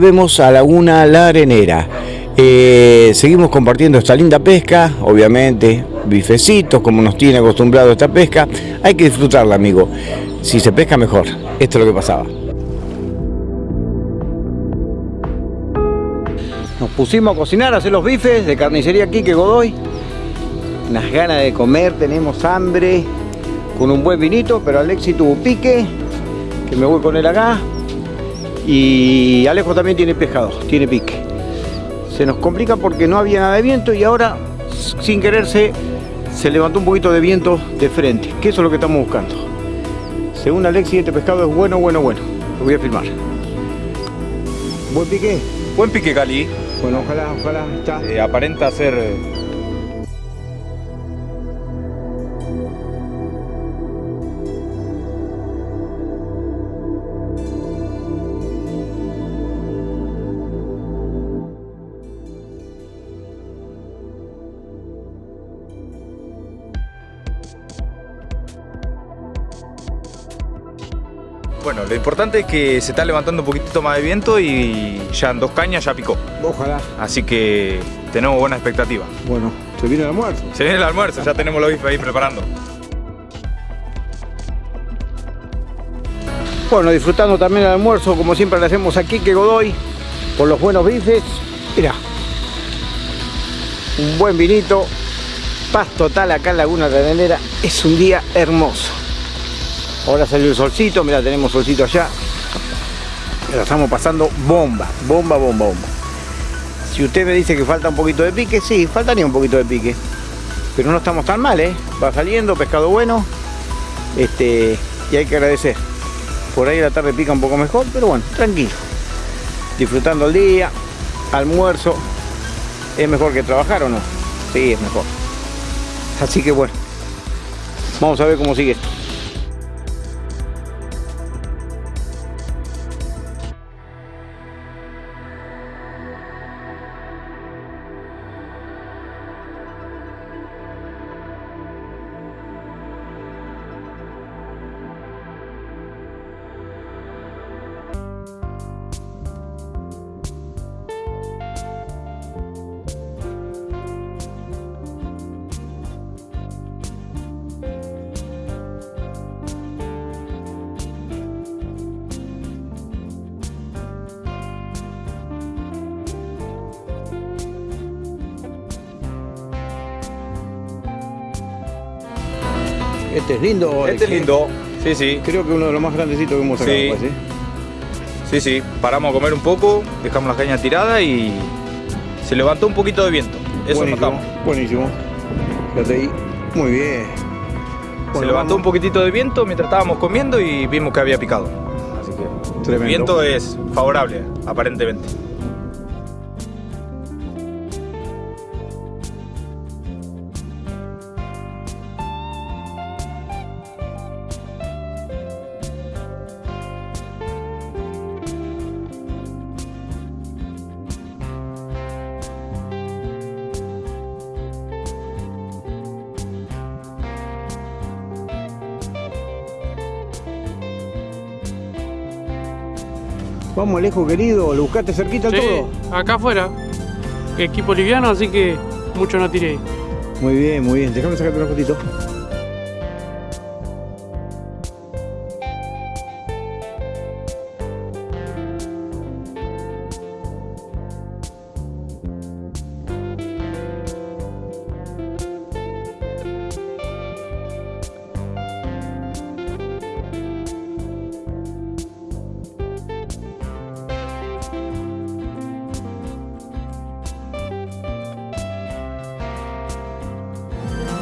Volvemos a Laguna La Arenera. Eh, seguimos compartiendo esta linda pesca, obviamente, bifecitos, como nos tiene acostumbrado esta pesca. Hay que disfrutarla, amigo. Si se pesca mejor. Esto es lo que pasaba. Nos pusimos a cocinar, a hacer los bifes de carnicería Quique Godoy. Unas ganas de comer, tenemos hambre, con un buen vinito, pero Alexi tuvo pique, que me voy con él acá. Y Alejo también tiene pescado, tiene pique. Se nos complica porque no había nada de viento y ahora, sin quererse, se levantó un poquito de viento de frente, que eso es lo que estamos buscando. Según Alexi, este pescado es bueno, bueno, bueno. Lo voy a filmar. ¿Buen pique? Buen pique, Cali. Bueno, ojalá, ojalá. Está. Eh, aparenta ser Bueno, lo importante es que se está levantando un poquitito más de viento y ya en dos cañas ya picó. Ojalá. Así que tenemos buena expectativa. Bueno, se viene el almuerzo. Se viene el almuerzo, ya tenemos los bifes ahí preparando. Bueno, disfrutando también el almuerzo, como siempre le hacemos aquí que Godoy, por los buenos bifes. Mira, un buen vinito, paz total acá en Laguna Arenera. Es un día hermoso. Ahora salió el solcito, mira, tenemos solcito allá. La estamos pasando bomba, bomba, bomba, bomba. Si usted me dice que falta un poquito de pique, sí, faltaría un poquito de pique. Pero no estamos tan mal, ¿eh? Va saliendo, pescado bueno. Este, y hay que agradecer. Por ahí la tarde pica un poco mejor, pero bueno, tranquilo. Disfrutando el día, almuerzo. ¿Es mejor que trabajar o no? Sí, es mejor. Así que bueno, vamos a ver cómo sigue esto. Este es lindo. Este es lindo, sí, sí. Creo que uno de los más grandecitos que hemos sacado. Sí. pues, ¿eh? Sí, sí. Paramos a comer un poco, dejamos las cañas tiradas y se levantó un poquito de viento. Eso buenísimo, notamos. Buenísimo. Fíjate ahí. Muy bien. Se levantó un poquitito de viento mientras estábamos comiendo y vimos que había picado. Así que el Tremendo. viento es favorable, aparentemente. Vamos, Alejo querido, lo buscaste cerquita Sí, todo. acá afuera. Equipo liviano, así que mucho no tiré. Muy bien, muy bien. Déjame sacarte una fotito.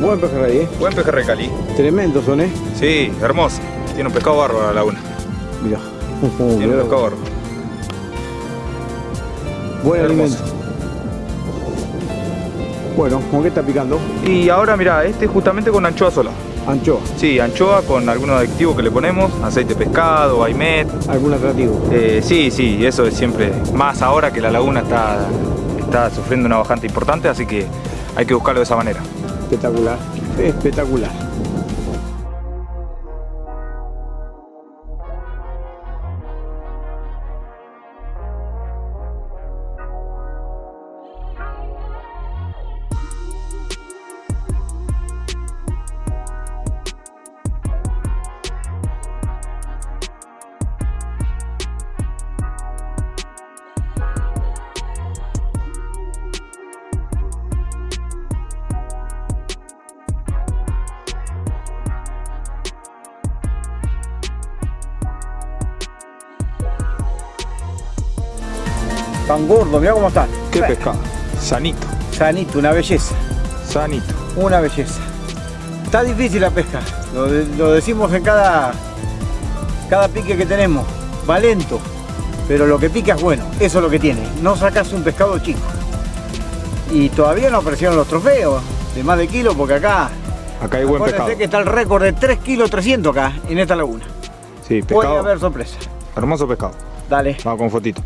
Buen pejerrey, ¿eh? Buen pejerrey Cali. Tremendos son, ¿eh? Sí, hermoso. Tiene un pescado bárbaro la laguna. Mira. Tiene un pescado bárbaro. Buen alimento. Bueno, ¿con qué está picando? Y ahora mira, este justamente con anchoa sola. Anchoa. Sí, anchoa con algunos aditivos que le ponemos, aceite de pescado, aimet. ¿Algún atractivo? Eh, sí, sí, eso es siempre, más ahora que la laguna está, está sufriendo una bajante importante, así que hay que buscarlo de esa manera. Espectacular. Espectacular. Tan gordo, mira cómo están. Qué pescado. Sanito. Sanito, una belleza. Sanito. Una belleza. Está difícil la pesca. Lo, de- lo decimos en cada, cada pique que tenemos. Va lento. Pero lo que pica es bueno. Eso es lo que tiene. No sacas un pescado chico. Y todavía no aparecieron los trofeos de más de kilo porque acá Acá hay buen pescado. que está el récord de 3 kilos 300 acá en esta laguna. Sí, Puede haber sorpresa. Hermoso pescado. Dale. Vamos con fotito.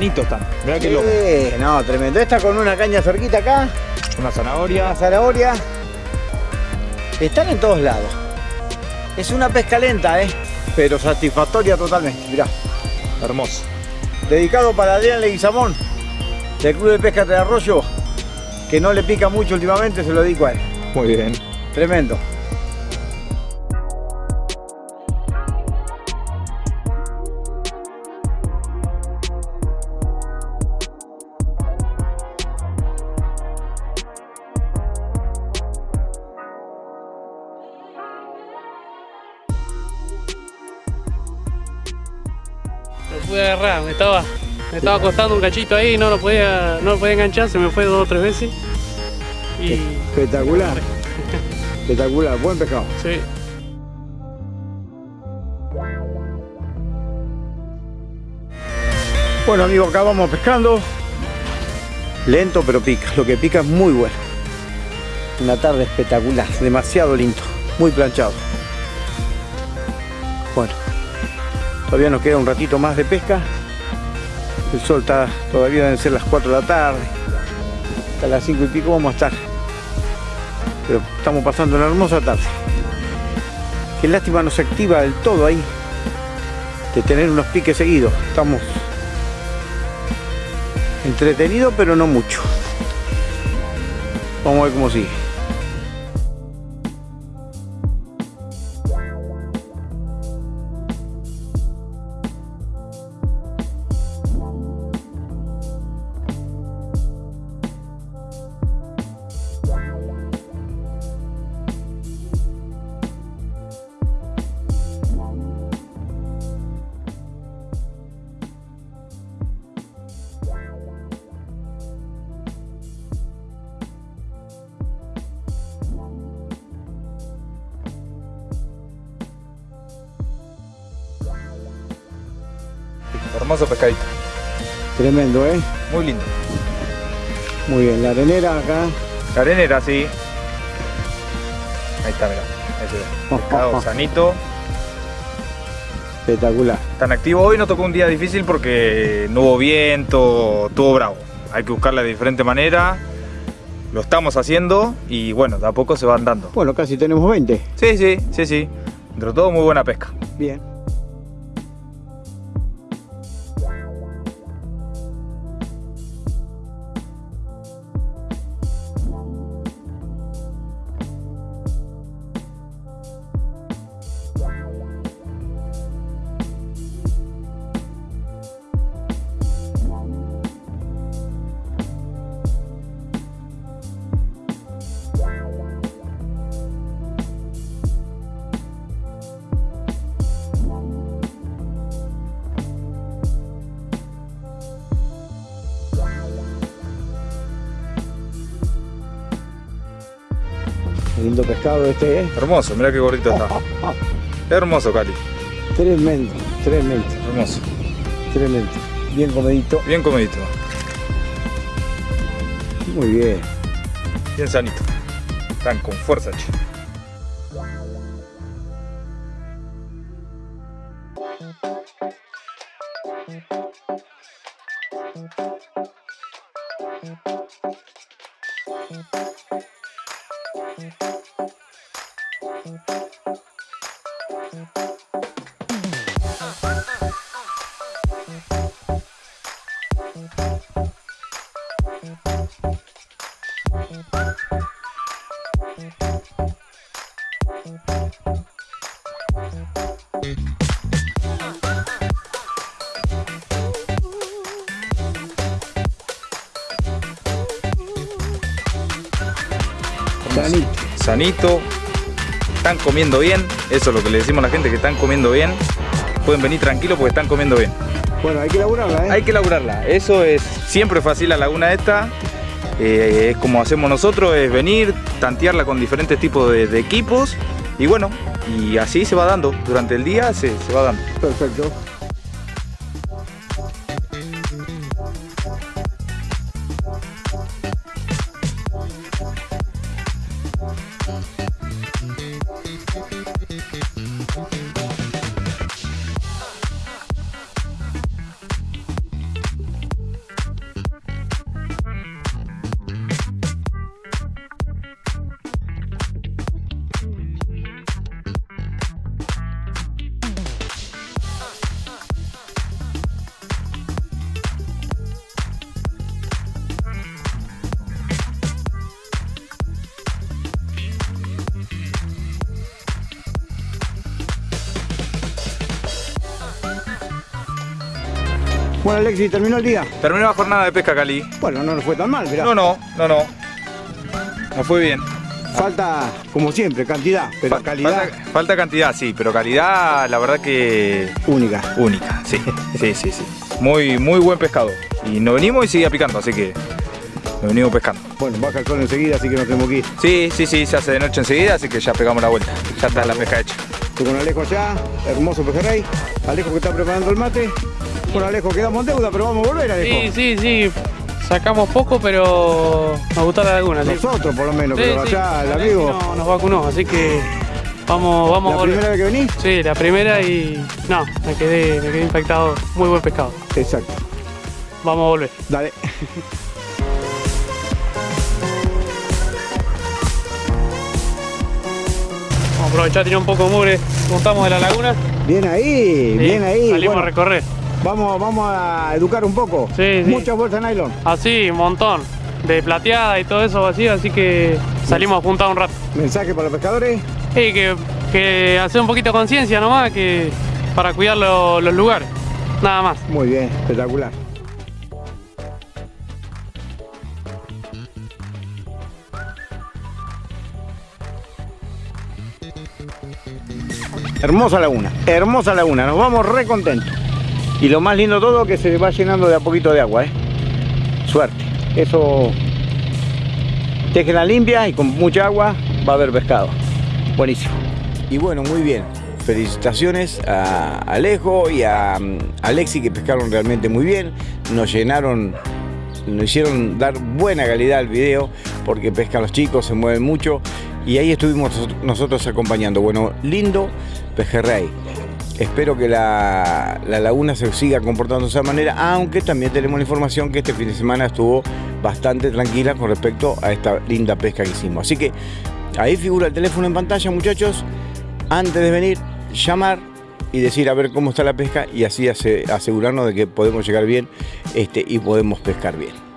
Sanito están. Mira qué loco. No, tremendo. Esta con una caña cerquita acá. Una zanahoria. Una zanahoria. Están en todos lados. Es una pesca lenta, ¿eh? Pero satisfactoria totalmente. Mirá. Hermoso. Dedicado para Adrián Leguizamón, del Club de Pesca de Arroyo, que no le pica mucho últimamente, se lo dedico a él. Muy bien. Tremendo. Estaba, me estaba costando un cachito ahí, no lo podía, no lo podía enganchar, se me fue dos o tres veces. Y Espectacular. Espectacular, buen pescado. sí, Bueno amigos, acá vamos pescando. Lento pero pica, lo que pica es muy bueno. Una tarde espectacular, demasiado lindo, muy planchado. Bueno, todavía nos queda un ratito más de pesca. El sol está, todavía deben ser las 4 de la tarde. Hasta las 5 y pico vamos a estar. Pero estamos pasando una hermosa tarde. Qué lástima no se activa del todo ahí. De tener unos piques seguidos. Estamos Entretenido, pero no mucho. Vamos a ver cómo sigue. Hermoso pescadito. Tremendo, ¿eh? Muy lindo. Muy bien. La arenera acá. La arenera, sí. Ahí está, mira. Ahí se ve. Pescado sanito. Espectacular. Tan activo. Hoy nos tocó un día difícil porque no hubo viento, estuvo bravo. Hay que buscarla de diferente manera. Lo estamos haciendo y bueno, de a poco se van dando. Bueno, casi tenemos 20. Sí, sí, sí, sí. Entre todo, muy buena pesca. Bien. Lindo pescado este, ¿eh? Hermoso, mira qué gordito está. Hermoso, Cali. Tremendo, tremendo, Hermoso. tremendo. Bien comedito. Bien comidito. Muy bien. bien sanito. Están con fuerza, che. Sanito. sanito, están comiendo bien, eso es lo que le decimos a la gente, que están comiendo bien, pueden venir tranquilos porque están comiendo bien. Bueno, hay que elaborarla, ¿eh? Hay que laburarla, eso es siempre fácil la laguna esta, eh, es como hacemos nosotros, es venir, tantearla con diferentes tipos de, equipos y bueno, y así se va dando, durante el día se, se va dando. Perfecto. Bueno, Alexi, ¿terminó el día? Terminó la jornada de pesca Cali. Bueno, no nos fue tan mal, mirá. No, no, no, no. No fue bien. Falta, como siempre, cantidad, pero calidad Falta, falta cantidad, sí, pero calidad, la verdad que única. única. Sí, sí, sí, sí. Muy, muy buen pescado. Y nos venimos y sigue picando, así que nos venimos pescando. Bueno, baja el sol enseguida, así que nos tenemos que ir. Sí, sí, sí, se hace de noche enseguida, así que ya pegamos la vuelta. Ya está la pesca hecha. Estoy con Alejo allá, hermoso pejerrey. Alejo que está preparando el mate. Bueno, Alejo, quedamos en deuda, pero vamos a volver, Alejo. Sí, sí, sí. Sacamos poco, pero nos gustó la laguna. Sí. Nosotros, por lo menos, Sí, pero sí. allá el amigo. no- nos vacunó, así que vamos, vamos a ¿La volver. primera vez que venís? Sí, la primera y no, me quedé, me quedé impactado. Muy buen pescado. Exacto. Vamos a volver. Dale. Vamos a aprovechar, tirar un poco de mugre. Montamos de la laguna. Bien ahí, bien ahí. Salimos Bueno, a recorrer. Vamos, vamos a educar un poco. Sí, sí. Muchas bolsas de nylon. Así, un montón. De plateada y todo eso vacío, así que salimos a juntar un rato. Mensaje para los pescadores. Y que, que hacer un poquito de conciencia nomás, que para cuidar lo- los lugares. Nada más. Muy bien, espectacular. Hermosa laguna, hermosa laguna, nos vamos re contentos. Y lo más lindo todo que se va llenando de a poquito de agua, ¿eh? Suerte. Eso, la limpia y con mucha agua va a haber pescado. Buenísimo. Y bueno, muy bien. Felicitaciones a Alejo y a mm, Alexi que pescaron realmente muy bien. Nos llenaron, nos hicieron dar buena calidad al video porque pescan los chicos, se mueven mucho y ahí estuvimos nosotros acompañando. Bueno, lindo pejerrey. Espero que la, la laguna se siga comportando de esa manera, aunque también tenemos la información que este fin de semana estuvo bastante tranquila con respecto a esta linda pesca que hicimos. Así que ahí figura el teléfono en pantalla, muchachos. Antes de venir, llamar y decir a ver cómo está la pesca y así ase- asegurarnos de que podemos llegar bien este, y podemos pescar bien.